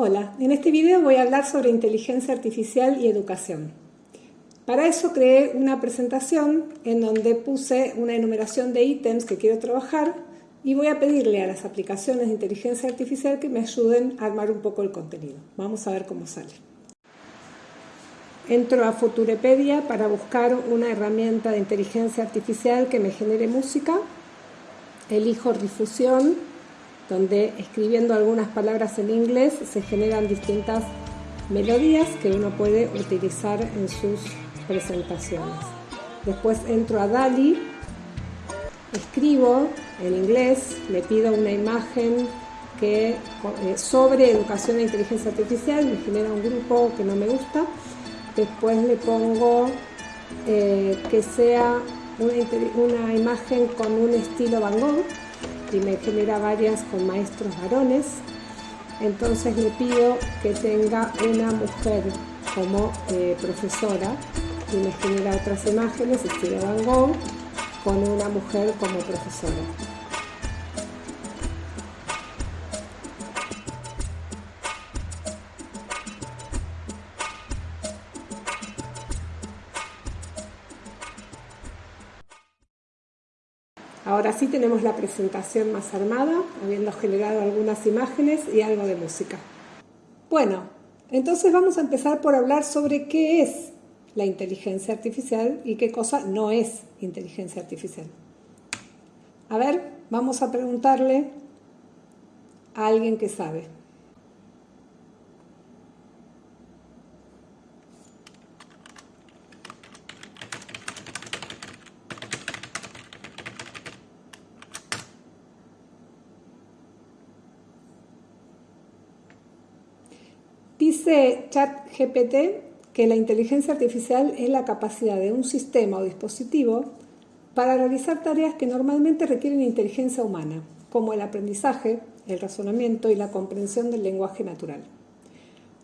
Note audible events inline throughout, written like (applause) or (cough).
Hola, en este video voy a hablar sobre inteligencia artificial y educación. Para eso creé una presentación en donde puse una enumeración de ítems que quiero trabajar y voy a pedirle a las aplicaciones de inteligencia artificial que me ayuden a armar un poco el contenido. Vamos a ver cómo sale. Entro a Futurepedia para buscar una herramienta de inteligencia artificial que me genere música. Elijo difusión donde escribiendo algunas palabras en inglés se generan distintas melodías que uno puede utilizar en sus presentaciones. Después entro a DALI, escribo en inglés, le pido una imagen que, eh, sobre educación e inteligencia artificial, me genera un grupo que no me gusta, después le pongo eh, que sea una, una imagen con un estilo Van Gogh, y me genera varias con maestros varones. Entonces le pido que tenga una mujer como eh, profesora y me genera otras imágenes, estilo Van Gogh, con una mujer como profesora. Ahora sí tenemos la presentación más armada, habiendo generado algunas imágenes y algo de música. Bueno, entonces vamos a empezar por hablar sobre qué es la inteligencia artificial y qué cosa no es inteligencia artificial. A ver, vamos a preguntarle a alguien que sabe. Dice ChatGPT que la inteligencia artificial es la capacidad de un sistema o dispositivo para realizar tareas que normalmente requieren inteligencia humana, como el aprendizaje, el razonamiento y la comprensión del lenguaje natural.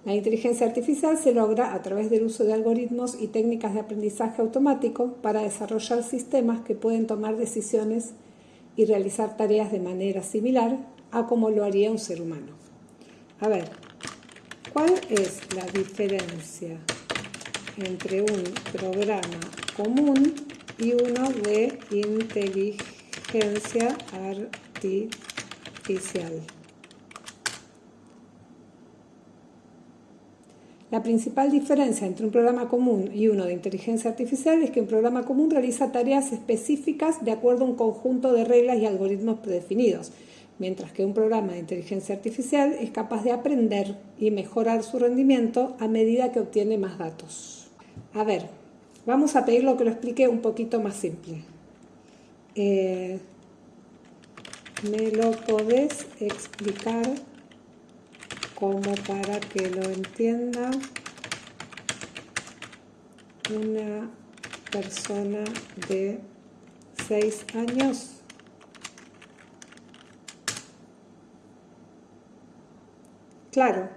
La inteligencia artificial se logra a través del uso de algoritmos y técnicas de aprendizaje automático para desarrollar sistemas que pueden tomar decisiones y realizar tareas de manera similar a como lo haría un ser humano. A ver, ¿Cuál es la diferencia entre un programa común y uno de inteligencia artificial? La principal diferencia entre un programa común y uno de inteligencia artificial es que un programa común realiza tareas específicas de acuerdo a un conjunto de reglas y algoritmos predefinidos, mientras que un programa de inteligencia artificial es capaz de aprender y mejorar su rendimiento a medida que obtiene más datos. A ver, vamos a pedir lo que lo explique un poquito más simple. Eh, ¿Me lo podés explicar como para que lo entienda una persona de 6 años? Claro,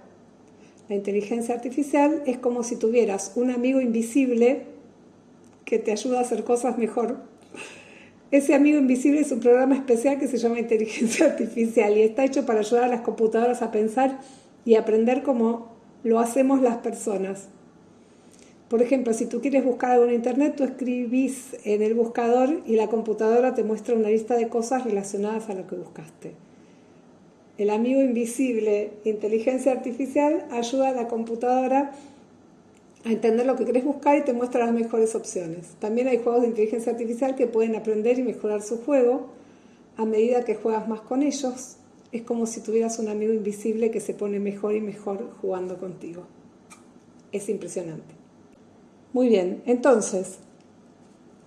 la inteligencia artificial es como si tuvieras un amigo invisible que te ayuda a hacer cosas mejor. Ese amigo invisible es un programa especial que se llama inteligencia (laughs) artificial y está hecho para ayudar a las computadoras a pensar y aprender como lo hacemos las personas. Por ejemplo, si tú quieres buscar algo en internet, tú escribís en el buscador y la computadora te muestra una lista de cosas relacionadas a lo que buscaste. El amigo invisible, inteligencia artificial, ayuda a la computadora a entender lo que querés buscar y te muestra las mejores opciones. También hay juegos de inteligencia artificial que pueden aprender y mejorar su juego a medida que juegas más con ellos. Es como si tuvieras un amigo invisible que se pone mejor y mejor jugando contigo. Es impresionante. Muy bien, entonces,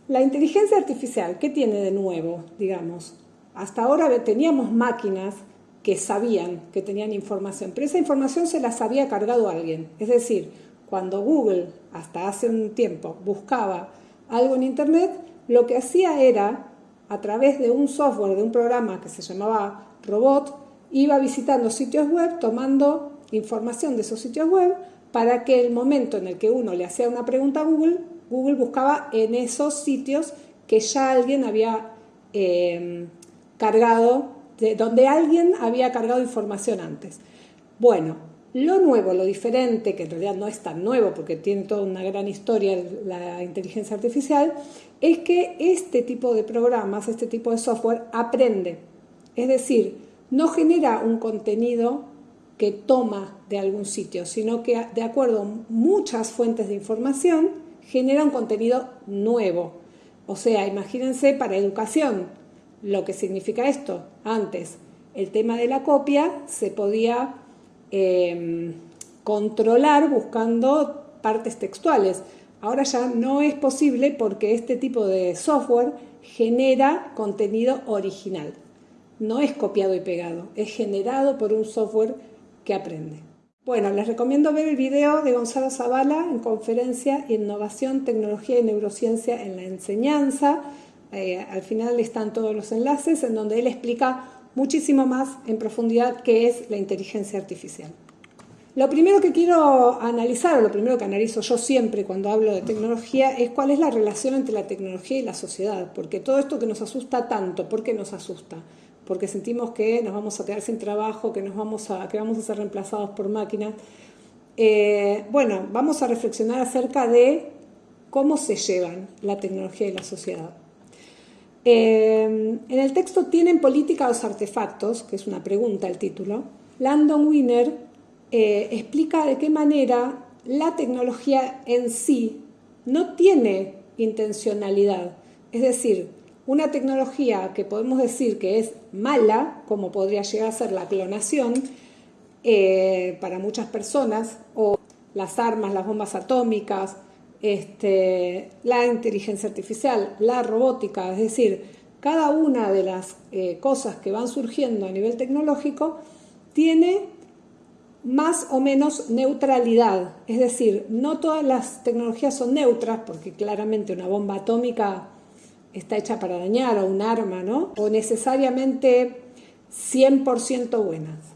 la inteligencia artificial, ¿qué tiene de nuevo, digamos? Hasta ahora teníamos máquinas que sabían que tenían información, pero esa información se las había cargado alguien. Es decir, cuando Google, hasta hace un tiempo, buscaba algo en Internet, lo que hacía era, a través de un software, de un programa que se llamaba Robot, iba visitando sitios web, tomando información de esos sitios web, para que el momento en el que uno le hacía una pregunta a Google, Google buscaba en esos sitios que ya alguien había eh, cargado donde alguien había cargado información antes. Bueno, Lo nuevo, lo diferente, que en realidad no es tan nuevo porque tiene toda una gran historia la inteligencia artificial, es que este tipo de programas, este tipo de software aprende. Es decir, no genera un contenido que toma de algún sitio, sino que de acuerdo a muchas fuentes de información genera un contenido nuevo. O sea, imagínense para educación lo que significa esto. Antes, el tema de la copia se podía em, controlar buscando partes textuales. Ahora ya no es posible porque este tipo de software genera contenido original. No es copiado y pegado, es generado por un software que aprende. Bueno, les recomiendo ver el video de Gonzalo Zavala en conferencia Innovación, Tecnología y Neurociencia en la Enseñanza. Eh, al final están todos los enlaces en donde él explica muchísimo más en profundidad qué es la inteligencia artificial. Lo primero que quiero analizar, o lo primero que analizo yo siempre cuando hablo de tecnología, es cuál es la relación entre la tecnología y la sociedad, porque todo esto que nos asusta tanto, ¿por qué nos asusta? Porque sentimos que nos vamos a quedar sin trabajo, que, nos vamos, a, que vamos a ser reemplazados por máquinas. Eh, bueno, vamos a reflexionar acerca de cómo se llevan la tecnología y la sociedad. Eh, en el texto tienen política los artefactos, que es una pregunta el título. Landon Wiener eh, explica de qué manera la tecnología en sí no tiene intencionalidad. Es decir, una tecnología que podemos decir que es mala, como podría llegar a ser la clonación, eh, para muchas personas, o las armas, las bombas atómicas, este, la inteligencia artificial, la robótica, es decir, cada una de las eh, cosas que van surgiendo a nivel tecnológico tiene más o menos neutralidad, es decir, no todas las tecnologías son neutras, porque claramente una bomba atómica está hecha para dañar o un arma, ¿no? O necesariamente 100% buenas.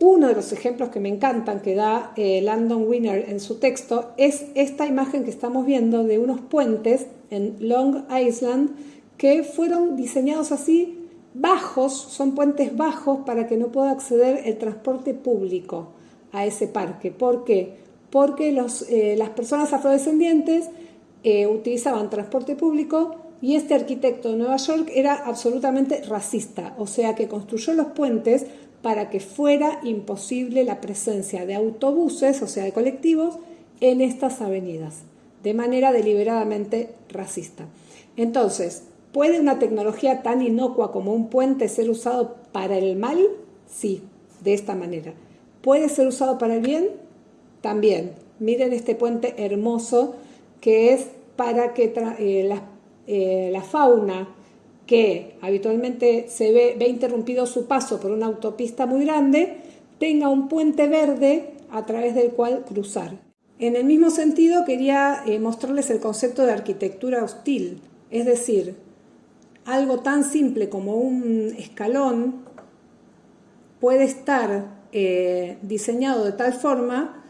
Uno de los ejemplos que me encantan que da eh, Landon Winner en su texto es esta imagen que estamos viendo de unos puentes en Long Island que fueron diseñados así bajos, son puentes bajos para que no pueda acceder el transporte público a ese parque. ¿Por qué? Porque eh, las personas afrodescendientes eh, utilizaban transporte público y este arquitecto de Nueva York era absolutamente racista, o sea que construyó los puentes para que fuera imposible la presencia de autobuses, o sea, de colectivos, en estas avenidas, de manera deliberadamente racista. Entonces, ¿puede una tecnología tan inocua como un puente ser usado para el mal? Sí, de esta manera. ¿Puede ser usado para el bien? También. Miren este puente hermoso que es para que eh, eh, la, fauna que habitualmente se ve, interrumpido su paso por una autopista muy grande, tenga un puente verde a través del cual cruzar. En el mismo sentido quería eh, mostrarles el concepto de arquitectura hostil, es decir, algo tan simple como un escalón puede estar eh, diseñado de tal forma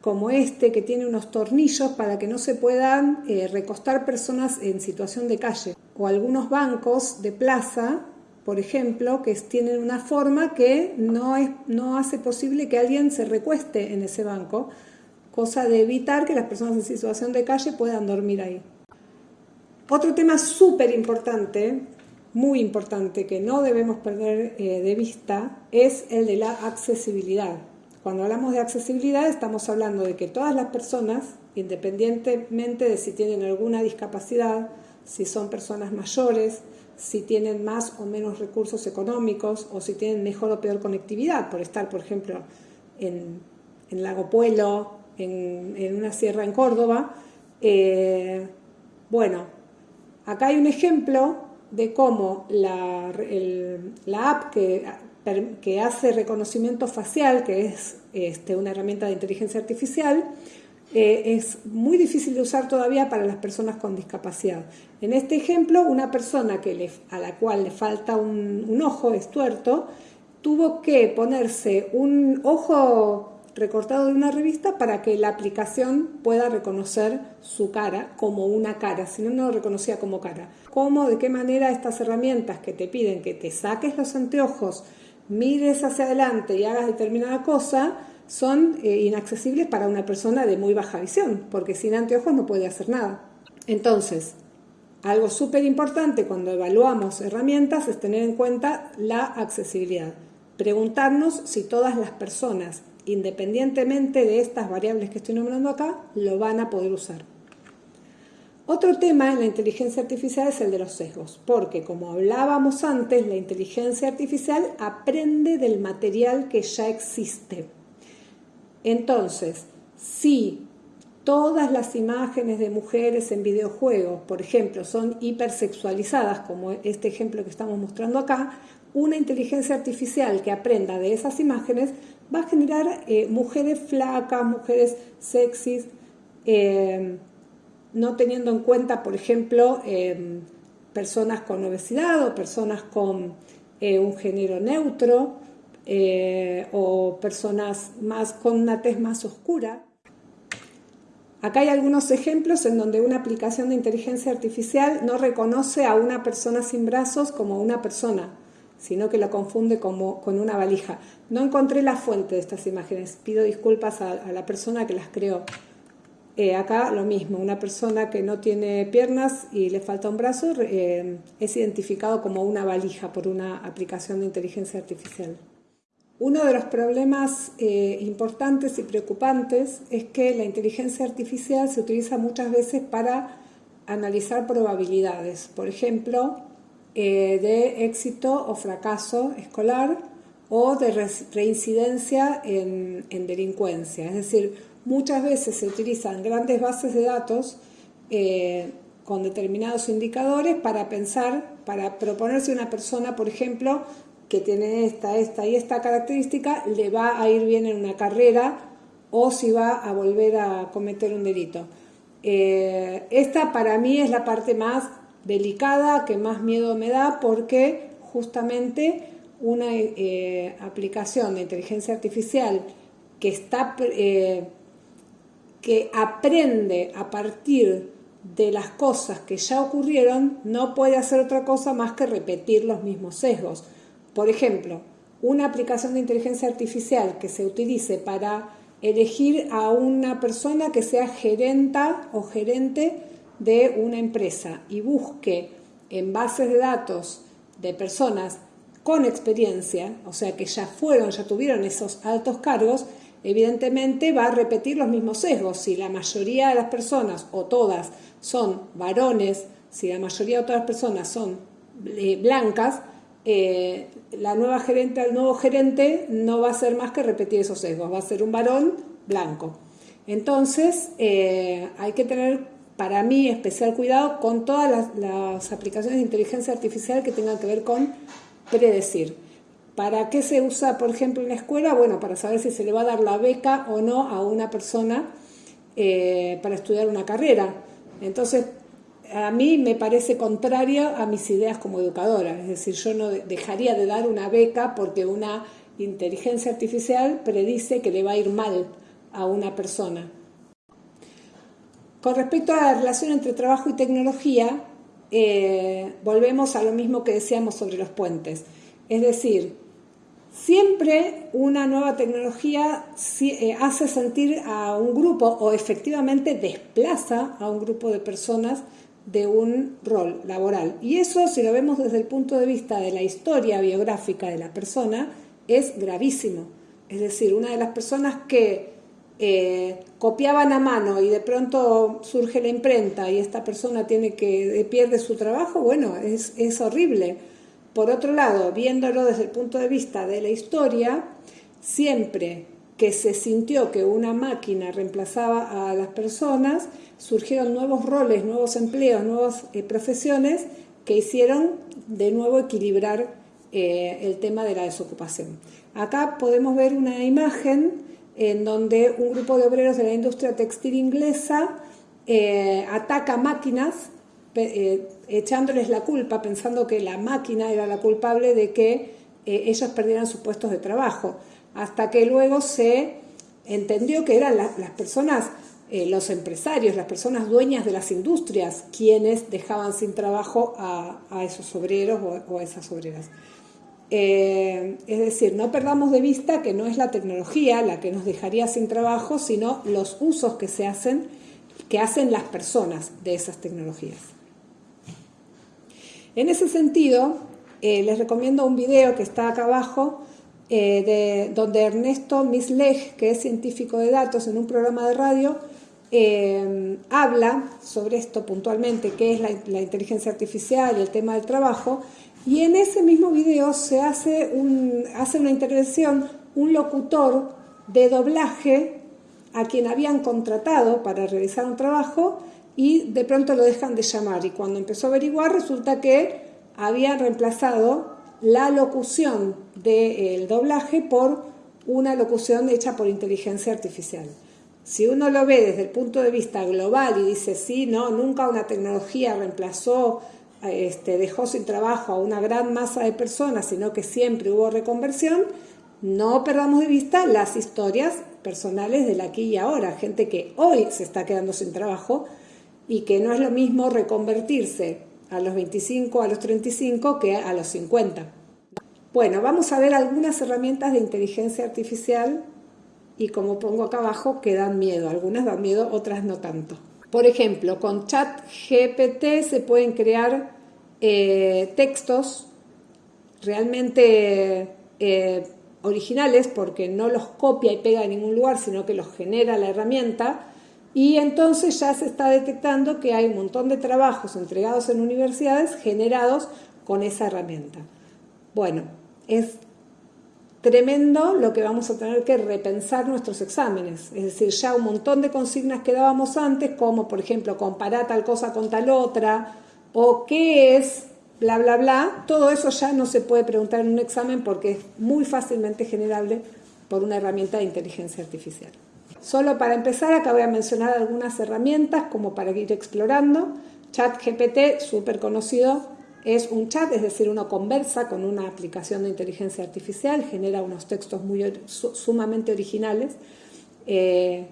como este que tiene unos tornillos para que no se puedan eh, recostar personas en situación de calle o algunos bancos de plaza por ejemplo que tienen una forma que no, no hace posible que alguien se recueste en ese banco cosa de evitar que las personas en situación de calle puedan dormir ahí otro tema súper importante muy importante que no debemos perder eh, de vista es el de la accesibilidad. Cuando hablamos de accesibilidad estamos hablando de que todas las personas, independientemente de si tienen alguna discapacidad, si son personas mayores, si tienen más o menos recursos económicos o si tienen mejor o peor conectividad, por estar, por ejemplo, en, en Lago Puelo, en, una sierra en Córdoba. Eh, bueno, acá hay un ejemplo de cómo la, app que, que, hace reconocimiento facial, que es este, una herramienta de inteligencia artificial, eh, es muy difícil de usar todavía para las personas con discapacidad. En este ejemplo, una persona a la cual le falta un, un ojo, es tuerto, tuvo que ponerse un ojo recortado de una revista para que la aplicación pueda reconocer su cara como una cara, si no, no lo reconocía como cara. ¿Cómo, de qué manera estas herramientas que te piden que te saques los anteojos, mires hacia adelante y hagas determinada cosa, son eh, inaccesibles para una persona de muy baja visión, porque sin anteojos no puede hacer nada. Entonces, algo súper importante cuando evaluamos herramientas es tener en cuenta la accesibilidad. Preguntarnos si todas las personas, independientemente de estas variables que estoy nombrando acá, lo van a poder usar. Otro tema en la inteligencia artificial es el de los sesgos, porque como hablábamos antes, la inteligencia artificial aprende del material que ya existe. Entonces, si todas las imágenes de mujeres en videojuegos, por ejemplo, son hipersexualizadas, como este ejemplo que estamos mostrando acá, una inteligencia artificial que aprenda de esas imágenes va a generar eh, mujeres flacas, mujeres sexys, eh, no teniendo en cuenta, por ejemplo, em, personas con obesidad o personas con eh, un género neutro eh, o personas más con una tez más oscura. Acá hay algunos ejemplos en donde una aplicación de inteligencia artificial no reconoce a una persona sin brazos como una persona, sino que la confunde como, con una valija. No encontré la fuente de estas imágenes, pido disculpas a la persona que las creó. Eh, acá lo mismo, una persona que no tiene piernas y le falta un brazo eh, es identificado como una valija por una aplicación de inteligencia artificial. Uno de los problemas eh, importantes y preocupantes es que la inteligencia artificial se utiliza muchas veces para analizar probabilidades, por ejemplo, de éxito o fracaso escolar o de reincidencia en, en delincuencia. Es decir, Muchas veces se utilizan grandes bases de datos eh, con determinados indicadores para pensar, para proponerse una persona, por ejemplo, que tiene esta, esta y esta característica, le va a ir bien en una carrera o si va a volver a cometer un delito. Eh, esta para mí es la parte más delicada, que más miedo me da, porque justamente una eh, aplicación de inteligencia artificial que está que aprende a partir de las cosas que ya ocurrieron, no puede hacer otra cosa más que repetir los mismos sesgos. Por ejemplo, una aplicación de inteligencia artificial que se utilice para elegir a una persona que sea gerenta o gerente de una empresa y busque en bases de datos de personas con experiencia, o sea que ya fueron, ya tuvieron esos altos cargos, evidentemente va a repetir los mismos sesgos. Si la mayoría de las personas, o todas, son varones, si la mayoría de todas las personas son eh, blancas, eh, la nueva gerente, el nuevo gerente no va a ser más que repetir esos sesgos, va a ser un varón blanco. Entonces, eh, hay que tener, para mí, especial cuidado con todas las, aplicaciones de inteligencia artificial que tengan que ver con predecir. ¿Para qué se usa, por ejemplo, en la escuela? Bueno, para saber si se le va a dar la beca o no a una persona eh, para estudiar una carrera. Entonces, a mí me parece contrario a mis ideas como educadora. Es decir, yo no dejaría de dar una beca porque una inteligencia artificial predice que le va a ir mal a una persona. Con respecto a la relación entre trabajo y tecnología, eh, volvemos a lo mismo que decíamos sobre los puentes. Es decir, Siempre una nueva tecnología eh, hace sentir a un grupo o efectivamente desplaza a un grupo de personas de un rol laboral. Y eso, si lo vemos desde el punto de vista de la historia biográfica de la persona, es gravísimo. Es decir, una de las personas que eh, copiaban a mano y de pronto surge la imprenta y esta persona tiene que pierde su trabajo, bueno, es, es horrible por otro lado, viéndolo desde el punto de vista de la historia, siempre que se sintió que una máquina reemplazaba a las personas, surgieron nuevos roles, nuevos empleos, nuevas eh, profesiones que hicieron de nuevo equilibrar eh, el tema de la desocupación. Acá podemos ver una imagen en donde un grupo de obreros de la industria textil inglesa eh, ataca máquinas echándoles la culpa, pensando que la máquina era la culpable de que ellos perdieran sus puestos de trabajo, hasta que luego se entendió que eran las personas, eh, los empresarios, las personas dueñas de las industrias, quienes dejaban sin trabajo a, esos obreros o, a esas obreras. Eh, es decir, no perdamos de vista que no es la tecnología la que nos dejaría sin trabajo, sino los usos que se hacen, que hacen las personas de esas tecnologías. En ese sentido, eh, les recomiendo un video que está acá abajo, eh, de, donde Ernesto Misleg, que es científico de datos en un programa de radio, habla sobre esto puntualmente, qué es la, la inteligencia artificial y el tema del trabajo, y en ese mismo video se hace, un, hace una intervención un locutor de doblaje a quien habían contratado para realizar un trabajo y de pronto lo dejan de llamar. Y cuando empezó a averiguar resulta que habían reemplazado la locución del doblaje por una locución hecha por inteligencia artificial. Si uno lo ve desde el punto de vista global y dice, sí, no, nunca una tecnología reemplazó este, dejó sin trabajo a una gran masa de personas, sino que siempre hubo reconversión, no perdamos de vista las historias personales del aquí y ahora, gente que hoy se está quedando sin trabajo y que no es lo mismo reconvertirse a los 25, a los 35 que a los 50. Bueno, vamos a ver algunas herramientas de inteligencia artificial y como pongo acá abajo, que dan miedo. Algunas dan miedo, otras no tanto. Por ejemplo, con ChatGPT se pueden crear eh, textos realmente eh, originales porque no los copia y pega en ningún lugar, sino que los genera la herramienta. Y entonces ya se está detectando que hay un montón de trabajos entregados en universidades generados con esa herramienta. Bueno, es tremendo lo que vamos a tener que repensar nuestros exámenes. Es decir, ya un montón de consignas que dábamos antes, como por ejemplo comparar tal cosa con tal otra, o qué es, bla, bla, bla, todo eso ya no se puede preguntar en un examen porque es muy fácilmente generable por una herramienta de inteligencia artificial. Solo para empezar, acá voy a mencionar algunas herramientas como para ir explorando. ChatGPT, súper conocido, es un chat, es decir, uno conversa con una aplicación de inteligencia artificial, genera unos textos muy, sumamente originales. Eh,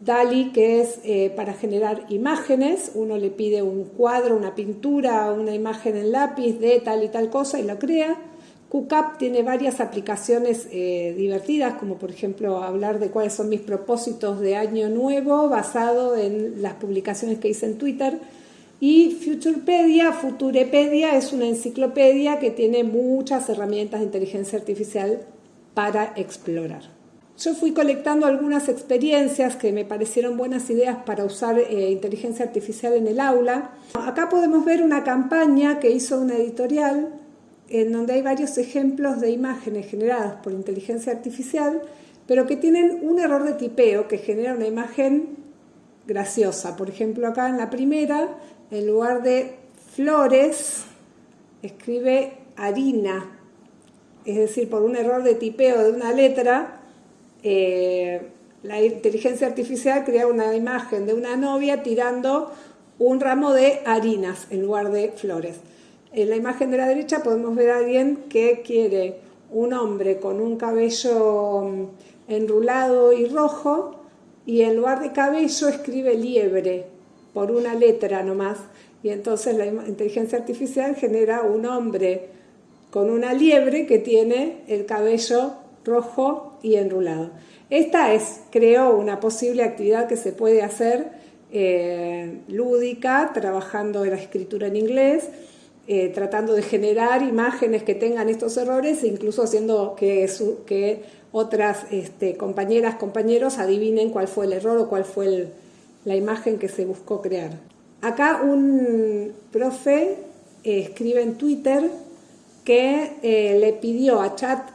DALI, que es eh, para generar imágenes, uno le pide un cuadro, una pintura, una imagen en lápiz de tal y tal cosa y lo crea. QCAP tiene varias aplicaciones eh, divertidas, como por ejemplo hablar de cuáles son mis propósitos de año nuevo basado en las publicaciones que hice en Twitter y Futurepedia, Futurepedia es una enciclopedia que tiene muchas herramientas de inteligencia artificial para explorar. Yo fui colectando algunas experiencias que me parecieron buenas ideas para usar eh, inteligencia artificial en el aula. Acá podemos ver una campaña que hizo una editorial en donde hay varios ejemplos de imágenes generadas por inteligencia artificial, pero que tienen un error de tipeo que genera una imagen graciosa. Por ejemplo, acá en la primera en lugar de flores, escribe harina. Es decir, por un error de tipeo de una letra, eh, la inteligencia artificial crea una imagen de una novia tirando un ramo de harinas en lugar de flores. En la imagen de la derecha podemos ver a alguien que quiere un hombre con un cabello mm, enrulado y rojo y en lugar de cabello escribe liebre por una letra nomás, y entonces la inteligencia artificial genera un hombre con una liebre que tiene el cabello rojo y enrulado. Esta es, creo, una posible actividad que se puede hacer eh, lúdica, trabajando la escritura en inglés, eh, tratando de generar imágenes que tengan estos errores e incluso haciendo que, otras este, compañeras, compañeros adivinen cuál fue el error o cuál fue la imagen que se buscó crear. Acá un profe eh, escribe en Twitter que eh, le pidió a Chat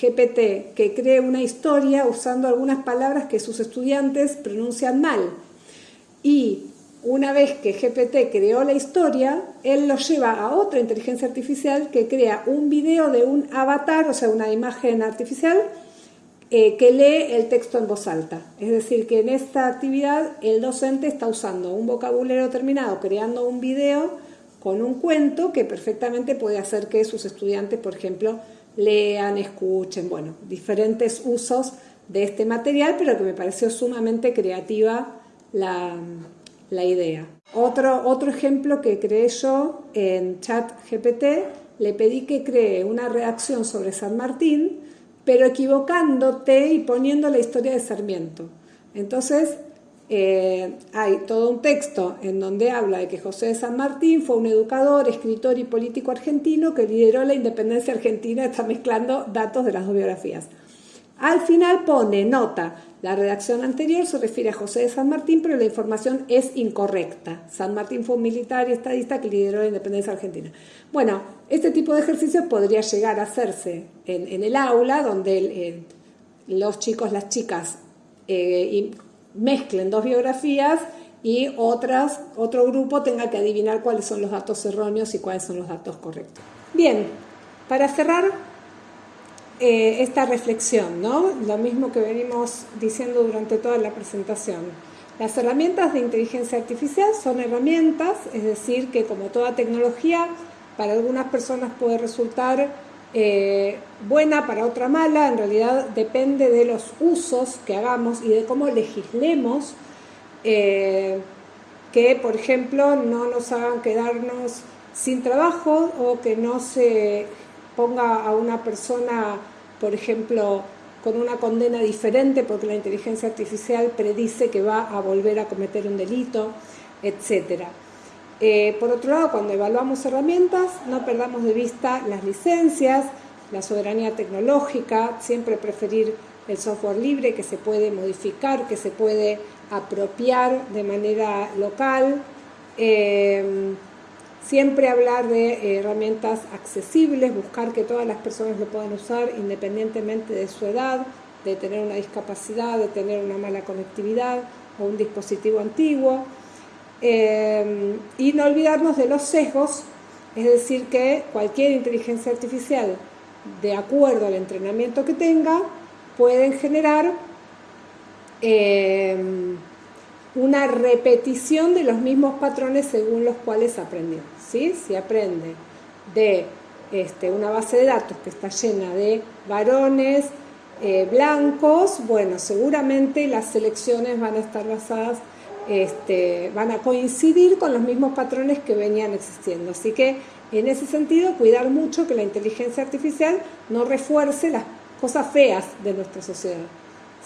GPT que cree una historia usando algunas palabras que sus estudiantes pronuncian mal. Y una vez que GPT creó la historia, él lo lleva a otra inteligencia artificial que crea un video de un avatar, o sea, una imagen artificial, eh, que lee el texto en voz alta. Es decir, que en esta actividad el docente está usando un vocabulario terminado, creando un video con un cuento que perfectamente puede hacer que sus estudiantes, por ejemplo, lean, escuchen, bueno, diferentes usos de este material, pero que me pareció sumamente creativa la, idea. Otro, otro ejemplo que creé yo en chat GPT le pedí que cree una redacción sobre San Martín, pero equivocándote y poniendo la historia de Sarmiento. Entonces, eh, hay todo un texto en donde habla de que José de San Martín fue un educador, escritor y político argentino que lideró la independencia argentina, está mezclando datos de las dos biografías. Al final pone nota, la redacción anterior se refiere a José de San Martín, pero la información es incorrecta. San Martín fue un militar y estadista que lideró la independencia argentina. Bueno, este tipo de ejercicios podría llegar a hacerse en, el aula, donde eh, los chicos, las chicas eh, mezclen dos biografías y otras, otro grupo tenga que adivinar cuáles son los datos erróneos y cuáles son los datos correctos. Bien, para cerrar eh, esta reflexión, ¿no? lo mismo que venimos diciendo durante toda la presentación. Las herramientas de inteligencia artificial son herramientas, es decir, que como toda tecnología, para algunas personas puede resultar eh, buena, para otra mala, en realidad depende de los usos que hagamos y de cómo legislemos eh, que, por ejemplo, no nos hagan quedarnos sin trabajo o que no se ponga a una persona, por ejemplo, con una condena diferente porque la inteligencia artificial predice que va a volver a cometer un delito, etcétera. Eh, por otro lado, cuando evaluamos herramientas, no perdamos de vista las licencias, la soberanía tecnológica, siempre preferir el software libre que se puede modificar, que se puede apropiar de manera local, eh, siempre hablar de herramientas accesibles, buscar que todas las personas lo puedan usar independientemente de su edad, de tener una discapacidad, de tener una mala conectividad o un dispositivo antiguo. Eh, y no olvidarnos de los sesgos, es decir, que cualquier inteligencia artificial, de acuerdo al entrenamiento que tenga, pueden generar eh, una repetición de los mismos patrones según los cuales aprendió. ¿sí? Si aprende de este, una base de datos que está llena de varones eh, blancos, bueno, seguramente las selecciones van a estar basadas este, van a coincidir con los mismos patrones que venían existiendo. Así que en ese sentido, cuidar mucho que la inteligencia artificial no refuerce las cosas feas de nuestra sociedad.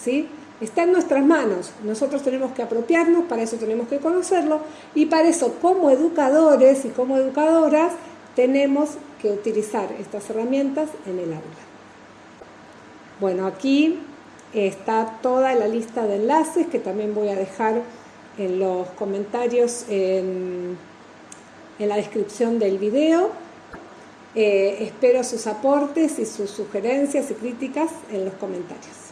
¿sí? Está en nuestras manos, nosotros tenemos que apropiarnos, para eso tenemos que conocerlo y para eso como educadores y como educadoras tenemos que utilizar estas herramientas en el aula. Bueno, aquí está toda la lista de enlaces que también voy a dejar en los comentarios en, la descripción del video. Eh, espero sus aportes y sus sugerencias y críticas en los comentarios.